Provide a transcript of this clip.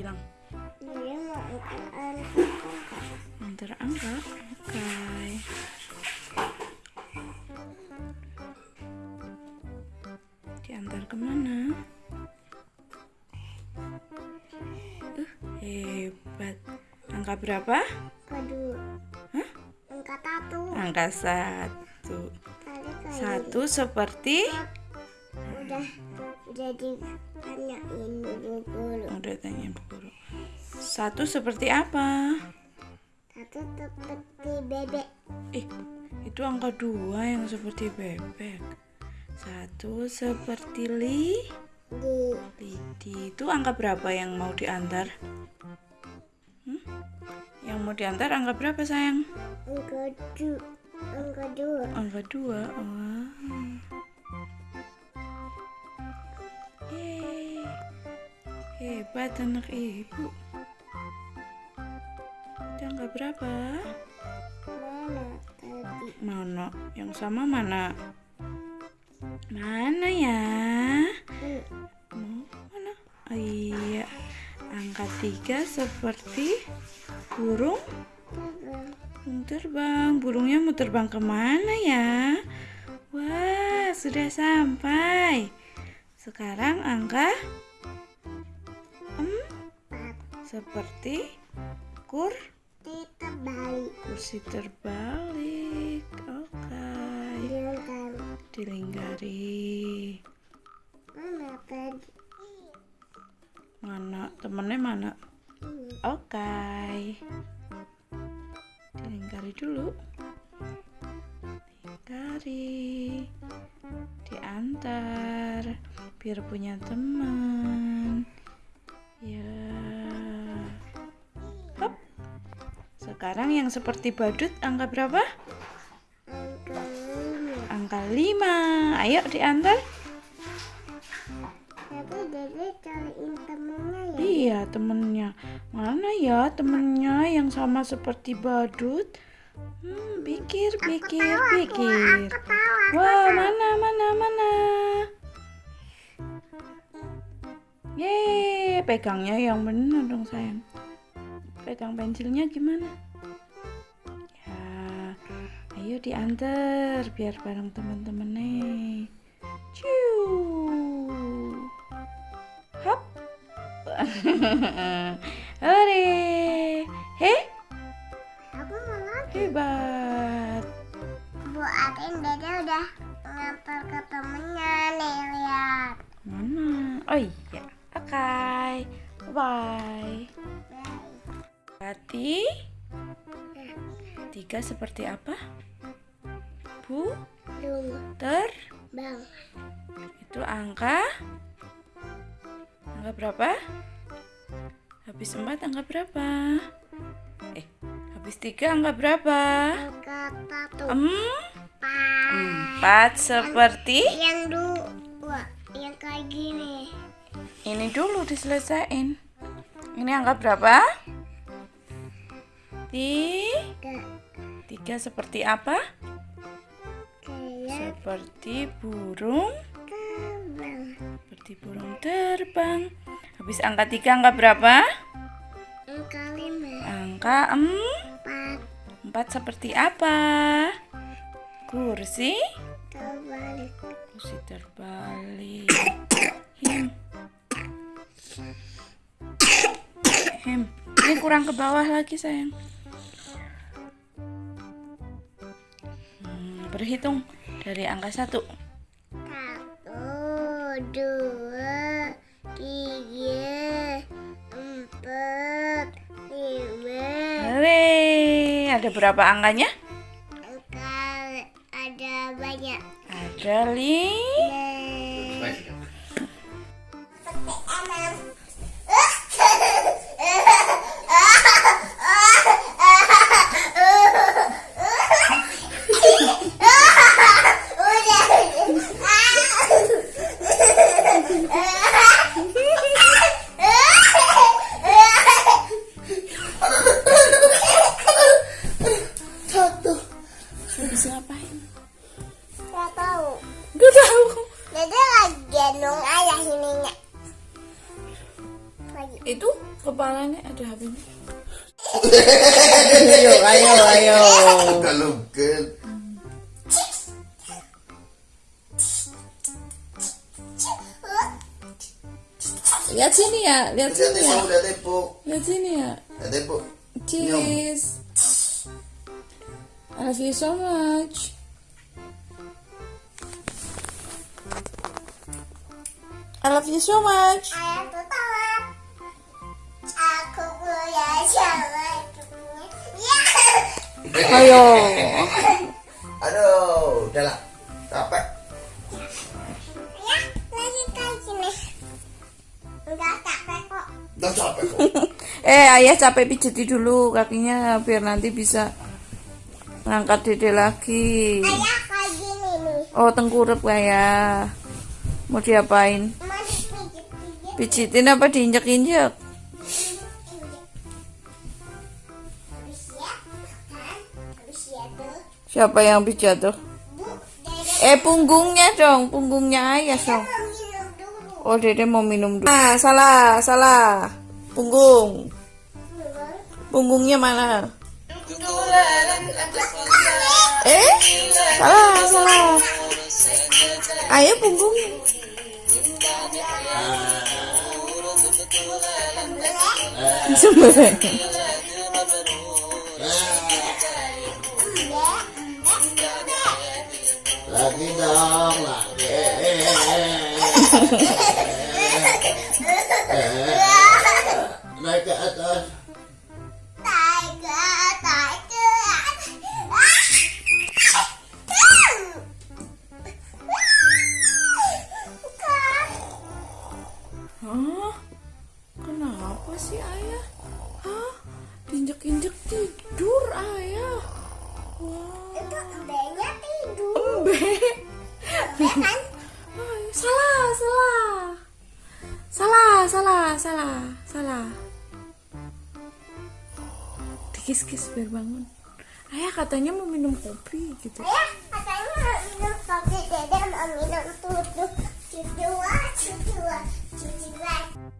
bilang? Dia mau Antar angka. Oke. Diantar ke mana? Uh, hebat. Angka berapa? kedua. Hah? Angkat satu. Angka satu. Satu seperti udah udah ditanyain dulu dulu. udah tanya Bu guru. Satu seperti apa? Satu seperti bebek. Eh, itu angka dua yang seperti bebek. Satu seperti li. Di Lidi itu angka berapa yang mau diantar? Hmm? Yang mau diantar angka berapa sayang? angka dua. Angka dua. Angka dua. Wah. Hebat anak ibu. Itu angka berapa? Mana tadi? Mana? Yang sama mana? Mana ya? Mau mana? Oh, iya. Angka tiga seperti burung Terbang. Burung terbang, burungnya mau terbang ke mana ya? Wah, sudah sampai. Sekarang angka. Seperti kur Terbalik. kursi terbalik. Oke, Dilengkap. dilinggari. Mana tadi? Mana temennya mana? Oke, dilingkari dulu. Lingkari, diantar, biar punya teman. Sekarang yang seperti badut angka berapa? Angka lima. Angka 5. Ayo diantar. Tapi dede cariin temennya ya. Iya, temennya. Mana ya temennya yang sama seperti badut? Hmm, pikir, pikir, pikir. Ketawa. Wah, mana, mana, mana? Yeay, pegangnya yang benar dong sayang. Pegang pensilnya gimana? Ayo diantar biar bareng teman-temannya. Ciu. Hop. Hore. Heh, Aku mau lagi. hebat. Bu Atin dede udah ngantar ke temennya nih lihat. Mana? Oh iya. Oke. Bye. Berarti tiga seperti apa? Bu Belum ter bang. itu angka angka berapa? Habis empat angka berapa? Eh, habis tiga angka berapa? Angka satu. Em, Empat. empat seperti Yang dua. Yang kayak gini. ini dulu diselesain. Ini angka berapa? Tiga. Tiga seperti apa? Seperti burung, terbang. seperti burung terbang. Habis angka tiga angka berapa? Angka lima. Angka em, Empat. empat seperti apa? Kursi, Terbalik. kursi terbalik. Him. Him. Ini kurang ke bawah lagi sayang. Hmm, berhitung dari angka satu. Satu, dua, tiga, empat, lima. Hore, ada berapa angkanya? Angka ada banyak. Ada li. Satu. Habis ngapain? Gak tahu. Gak tahu. Dede lagi gendong ayah ininya. Lagi. itu kepalanya ada HP-nya. ayo, ayo, ayo. Udah Lihat sini ya, lihat Udah sini ya. udah tepuk. Lihat sini ya. Udah. Cheers. I love you so much. I love you so much. Ya. Ayo. Aduh, udah lah. Capek kok. Eh, ayah capek pijeti dulu kakinya biar nanti bisa ngangkat dede lagi. Ayah kayak gini nih. Oh, tengkurap kayak. Mau diapain? Pijitin apa diinjek-injek? Ya, ya tuh. Siapa yang pijat tuh? Eh, punggungnya dong, punggungnya ayah dong. Oh, dede mau minum dulu. Ah, salah, salah. Punggung. Punggungnya mana? Eh, salah, salah. Ayo punggung. Sembelih. Lagi dong, lagi. Naik ke atas. Tiger, tiger. Hah? Kenapa sih ayah? Hah? Diinjek-injek tidur ayah. Wah, Itu embenya tidur. embe. kan? Salah, salah. Salah, salah, salah, kis kis biar bangun. Ayah katanya mau minum kopi gitu. Ayah katanya mau minum kopi. Dede mau minum tutu. Cucu cucu cucu